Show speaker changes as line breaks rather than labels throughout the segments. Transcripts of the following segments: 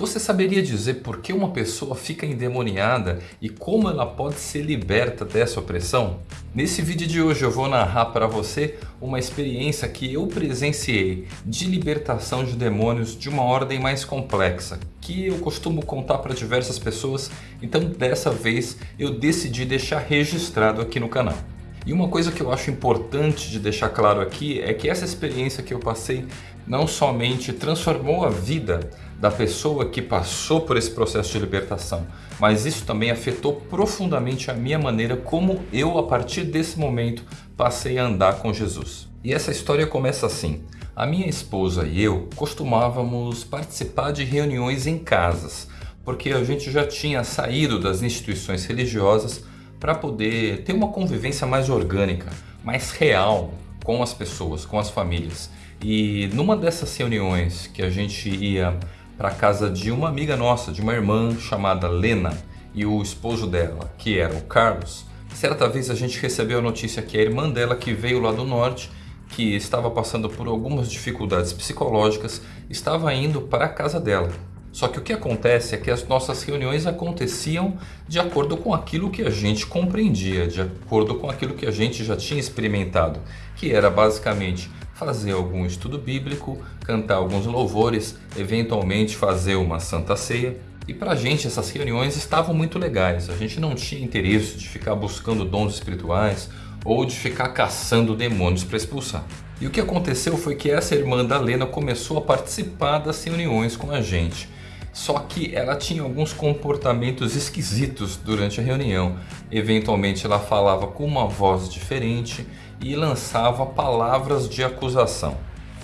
Você saberia dizer por que uma pessoa fica endemoniada e como ela pode ser liberta dessa opressão? Nesse vídeo de hoje eu vou narrar para você uma experiência que eu presenciei de libertação de demônios de uma ordem mais complexa, que eu costumo contar para diversas pessoas, então dessa vez eu decidi deixar registrado aqui no canal. E uma coisa que eu acho importante de deixar claro aqui é que essa experiência que eu passei não somente transformou a vida da pessoa que passou por esse processo de libertação, mas isso também afetou profundamente a minha maneira como eu, a partir desse momento, passei a andar com Jesus. E essa história começa assim. A minha esposa e eu costumávamos participar de reuniões em casas, porque a gente já tinha saído das instituições religiosas para poder ter uma convivência mais orgânica, mais real com as pessoas, com as famílias. E numa dessas reuniões que a gente ia para casa de uma amiga nossa, de uma irmã chamada Lena e o esposo dela, que era o Carlos, certa vez a gente recebeu a notícia que a irmã dela que veio lá do norte, que estava passando por algumas dificuldades psicológicas, estava indo para a casa dela. Só que o que acontece é que as nossas reuniões aconteciam de acordo com aquilo que a gente compreendia, de acordo com aquilo que a gente já tinha experimentado, que era basicamente fazer algum estudo bíblico, cantar alguns louvores, eventualmente fazer uma santa ceia. E para a gente essas reuniões estavam muito legais, a gente não tinha interesse de ficar buscando dons espirituais ou de ficar caçando demônios para expulsar. E o que aconteceu foi que essa irmã da Lena começou a participar das reuniões com a gente. Só que ela tinha alguns comportamentos esquisitos durante a reunião. Eventualmente ela falava com uma voz diferente e lançava palavras de acusação.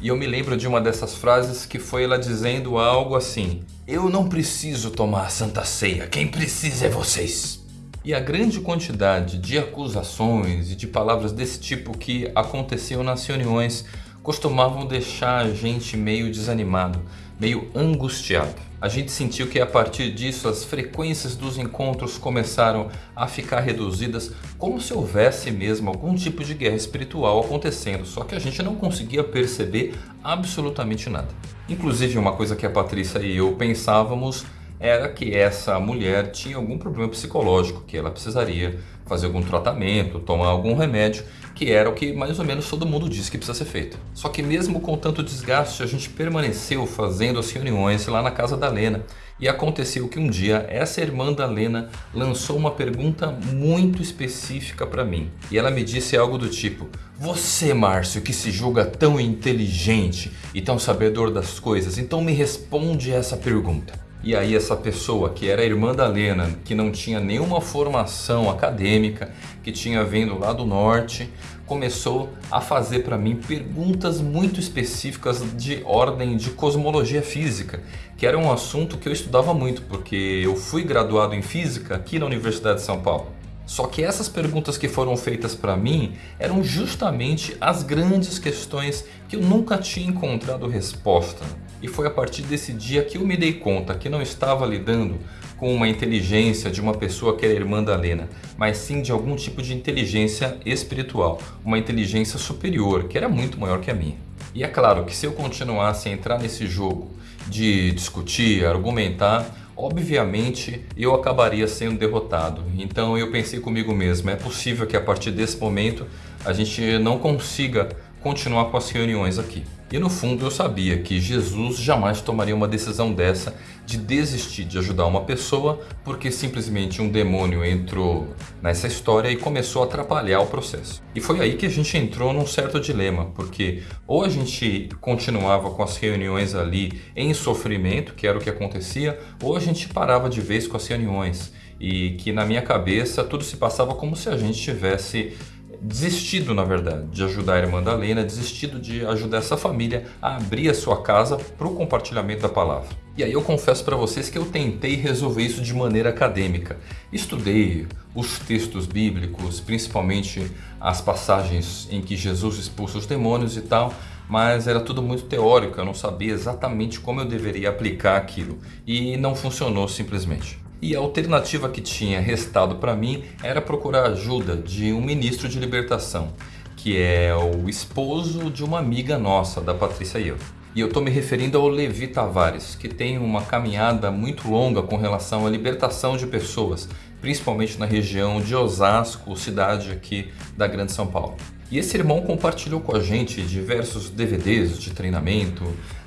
E eu me lembro de uma dessas frases que foi ela dizendo algo assim: Eu não preciso tomar a Santa Ceia, quem precisa é vocês. E a grande quantidade de acusações e de palavras desse tipo que aconteciam nas reuniões costumavam deixar a gente meio desanimado, meio angustiado. A gente sentiu que a partir disso as frequências dos encontros começaram a ficar reduzidas como se houvesse mesmo algum tipo de guerra espiritual acontecendo, só que a gente não conseguia perceber absolutamente nada. Inclusive uma coisa que a Patrícia e eu pensávamos era que essa mulher tinha algum problema psicológico, que ela precisaria fazer algum tratamento, tomar algum remédio, que era o que mais ou menos todo mundo diz que precisa ser feito. Só que mesmo com tanto desgaste, a gente permaneceu fazendo as reuniões lá na casa da Lena. E aconteceu que um dia essa irmã da Lena lançou uma pergunta muito específica para mim. E ela me disse algo do tipo, você Márcio que se julga tão inteligente e tão sabedor das coisas, então me responde essa pergunta. E aí essa pessoa que era irmã da Lena, que não tinha nenhuma formação acadêmica, que tinha vindo lá do norte, começou a fazer para mim perguntas muito específicas de ordem de cosmologia física, que era um assunto que eu estudava muito, porque eu fui graduado em física aqui na Universidade de São Paulo. Só que essas perguntas que foram feitas para mim eram justamente as grandes questões que eu nunca tinha encontrado resposta. E foi a partir desse dia que eu me dei conta que não estava lidando com uma inteligência de uma pessoa que era irmã da Lena, mas sim de algum tipo de inteligência espiritual, uma inteligência superior, que era muito maior que a minha. E é claro que se eu continuasse a entrar nesse jogo de discutir, argumentar, obviamente eu acabaria sendo derrotado. Então eu pensei comigo mesmo, é possível que a partir desse momento a gente não consiga continuar com as reuniões aqui. E no fundo eu sabia que Jesus jamais tomaria uma decisão dessa de desistir de ajudar uma pessoa porque simplesmente um demônio entrou nessa história e começou a atrapalhar o processo. E foi aí que a gente entrou num certo dilema, porque ou a gente continuava com as reuniões ali em sofrimento, que era o que acontecia, ou a gente parava de vez com as reuniões. E que na minha cabeça tudo se passava como se a gente tivesse desistido, na verdade, de ajudar a irmã da Lena, desistido de ajudar essa família a abrir a sua casa para o compartilhamento da palavra. E aí eu confesso para vocês que eu tentei resolver isso de maneira acadêmica. Estudei os textos bíblicos, principalmente as passagens em que Jesus expulsa os demônios e tal, mas era tudo muito teórico, eu não sabia exatamente como eu deveria aplicar aquilo e não funcionou simplesmente. E a alternativa que tinha restado para mim era procurar ajuda de um ministro de libertação, que é o esposo de uma amiga nossa, da Patrícia e eu. E eu estou me referindo ao Levi Tavares, que tem uma caminhada muito longa com relação à libertação de pessoas, principalmente na região de Osasco, cidade aqui da Grande São Paulo. E esse irmão compartilhou com a gente diversos DVDs de treinamento,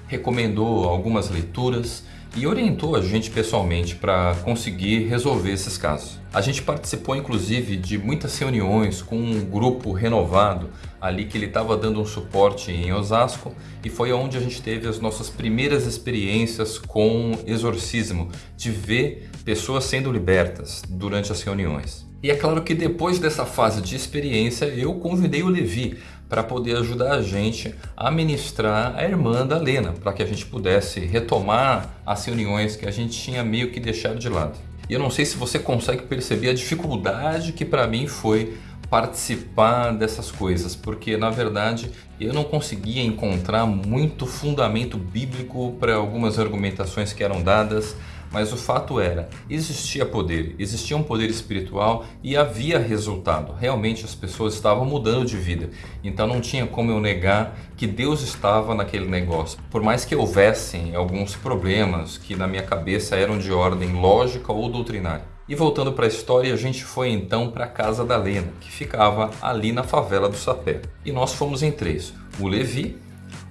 recomendou algumas leituras e orientou a gente pessoalmente para conseguir resolver esses casos. A gente participou inclusive de muitas reuniões com um grupo renovado ali que ele estava dando um suporte em Osasco e foi onde a gente teve as nossas primeiras experiências com exorcismo, de ver pessoas sendo libertas durante as reuniões. E é claro que depois dessa fase de experiência eu convidei o Levi para poder ajudar a gente a ministrar a irmã da Lena, para que a gente pudesse retomar as reuniões que a gente tinha meio que deixado de lado. E eu não sei se você consegue perceber a dificuldade que para mim foi participar dessas coisas, porque na verdade eu não conseguia encontrar muito fundamento bíblico para algumas argumentações que eram dadas, mas o fato era, existia poder, existia um poder espiritual e havia resultado. Realmente as pessoas estavam mudando de vida. Então não tinha como eu negar que Deus estava naquele negócio. Por mais que houvessem alguns problemas que na minha cabeça eram de ordem lógica ou doutrinária. E voltando para a história, a gente foi então para a casa da Lena, que ficava ali na favela do Sapé. E nós fomos em três, o Levi,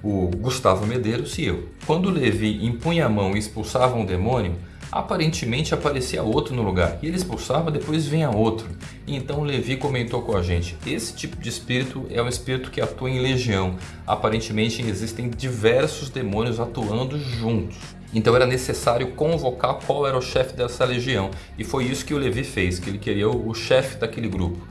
o Gustavo Medeiros e eu. Quando Levi impunha a mão e expulsava um demônio, aparentemente aparecia outro no lugar. E ele expulsava, depois vinha outro. E então Levi comentou com a gente, esse tipo de espírito é um espírito que atua em legião. Aparentemente existem diversos demônios atuando juntos. Então era necessário convocar qual era o chefe dessa legião. E foi isso que o Levi fez, que ele queria o chefe daquele grupo.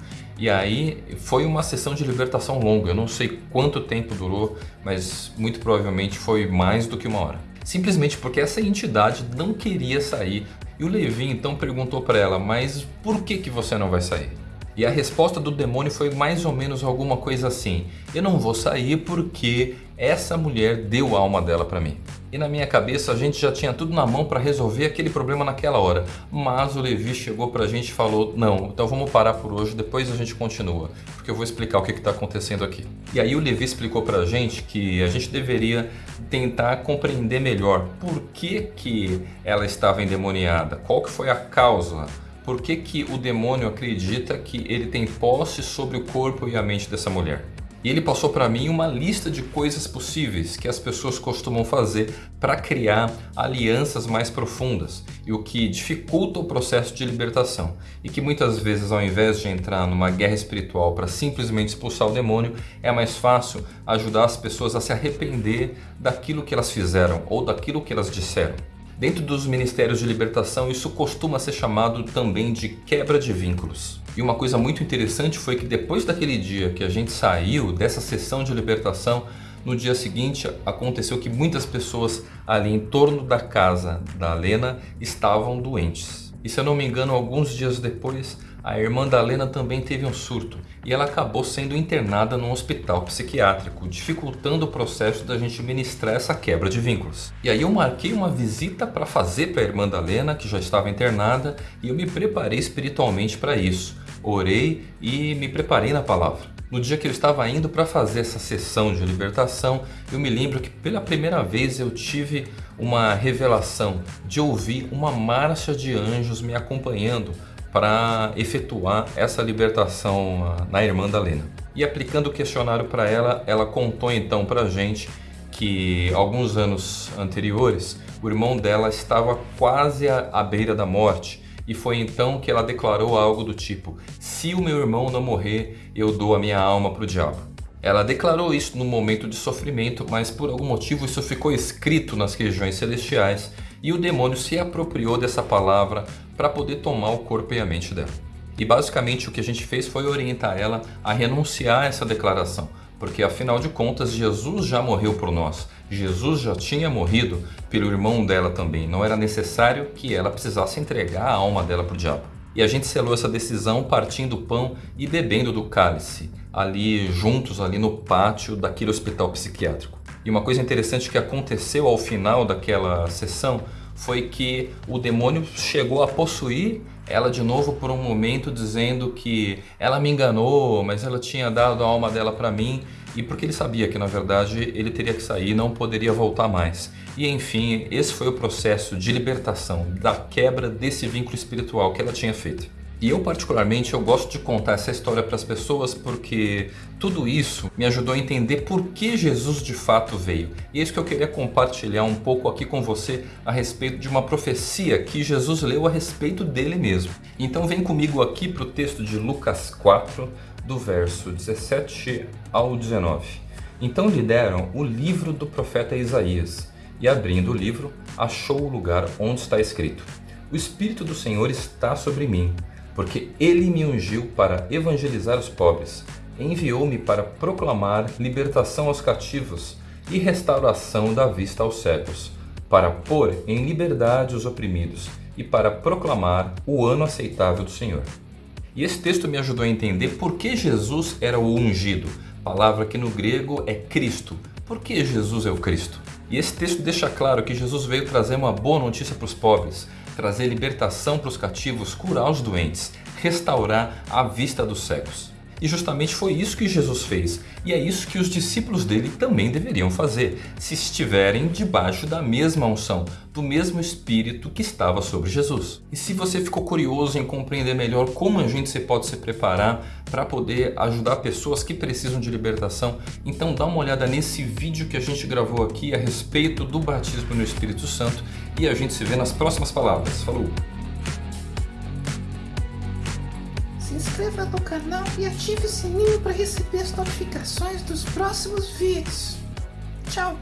E aí foi uma sessão de libertação longa, eu não sei quanto tempo durou, mas muito provavelmente foi mais do que uma hora. Simplesmente porque essa entidade não queria sair. E o Levi então perguntou para ela, mas por que, que você não vai sair? E a resposta do demônio foi mais ou menos alguma coisa assim, eu não vou sair porque essa mulher deu a alma dela para mim. E na minha cabeça a gente já tinha tudo na mão para resolver aquele problema naquela hora. Mas o Levi chegou para a gente e falou, não, então vamos parar por hoje, depois a gente continua. Porque eu vou explicar o que está acontecendo aqui. E aí o Levi explicou para a gente que a gente deveria tentar compreender melhor por que, que ela estava endemoniada, qual que foi a causa por que, que o demônio acredita que ele tem posse sobre o corpo e a mente dessa mulher? E ele passou para mim uma lista de coisas possíveis que as pessoas costumam fazer para criar alianças mais profundas e o que dificulta o processo de libertação e que muitas vezes ao invés de entrar numa guerra espiritual para simplesmente expulsar o demônio, é mais fácil ajudar as pessoas a se arrepender daquilo que elas fizeram ou daquilo que elas disseram. Dentro dos ministérios de libertação, isso costuma ser chamado também de quebra de vínculos. E uma coisa muito interessante foi que depois daquele dia que a gente saiu dessa sessão de libertação, no dia seguinte aconteceu que muitas pessoas ali em torno da casa da Lena estavam doentes. E se eu não me engano, alguns dias depois, a irmã da Lena também teve um surto e ela acabou sendo internada num hospital psiquiátrico, dificultando o processo da gente ministrar essa quebra de vínculos. E aí eu marquei uma visita para fazer para a irmã da Lena, que já estava internada, e eu me preparei espiritualmente para isso. Orei e me preparei na palavra. No dia que eu estava indo para fazer essa sessão de libertação, eu me lembro que pela primeira vez eu tive uma revelação de ouvir uma marcha de anjos me acompanhando para efetuar essa libertação ah, na irmã da Lena. E aplicando o questionário para ela, ela contou então para a gente que alguns anos anteriores o irmão dela estava quase à beira da morte e foi então que ela declarou algo do tipo se o meu irmão não morrer, eu dou a minha alma para o diabo. Ela declarou isso no momento de sofrimento, mas por algum motivo isso ficou escrito nas regiões celestiais e o demônio se apropriou dessa palavra para poder tomar o corpo e a mente dela. E basicamente o que a gente fez foi orientar ela a renunciar a essa declaração, porque afinal de contas Jesus já morreu por nós, Jesus já tinha morrido pelo irmão dela também, não era necessário que ela precisasse entregar a alma dela para o diabo. E a gente selou essa decisão partindo do pão e bebendo do cálice, ali juntos ali no pátio daquele hospital psiquiátrico. E uma coisa interessante que aconteceu ao final daquela sessão foi que o demônio chegou a possuir ela de novo por um momento dizendo que ela me enganou, mas ela tinha dado a alma dela para mim e porque ele sabia que na verdade ele teria que sair não poderia voltar mais. E enfim, esse foi o processo de libertação, da quebra desse vínculo espiritual que ela tinha feito. E eu particularmente eu gosto de contar essa história para as pessoas porque tudo isso me ajudou a entender por que Jesus de fato veio. E é isso que eu queria compartilhar um pouco aqui com você a respeito de uma profecia que Jesus leu a respeito dele mesmo. Então vem comigo aqui para o texto de Lucas 4, do verso 17 ao 19. Então lhe deram o livro do profeta Isaías e abrindo o livro achou o lugar onde está escrito O Espírito do Senhor está sobre mim porque ele me ungiu para evangelizar os pobres, enviou-me para proclamar libertação aos cativos e restauração da vista aos cegos, para pôr em liberdade os oprimidos e para proclamar o ano aceitável do Senhor. E esse texto me ajudou a entender por que Jesus era o ungido, palavra que no grego é Cristo. Por que Jesus é o Cristo? E esse texto deixa claro que Jesus veio trazer uma boa notícia para os pobres, trazer libertação para os cativos, curar os doentes, restaurar a vista dos cegos. E justamente foi isso que Jesus fez. E é isso que os discípulos dele também deveriam fazer, se estiverem debaixo da mesma unção, do mesmo Espírito que estava sobre Jesus. E se você ficou curioso em compreender melhor como a gente pode se preparar para poder ajudar pessoas que precisam de libertação, então dá uma olhada nesse vídeo que a gente gravou aqui a respeito do batismo no Espírito Santo e a gente se vê nas próximas palavras. Falou!
se inscreva no canal e ative o sininho para receber as notificações dos próximos vídeos. Tchau!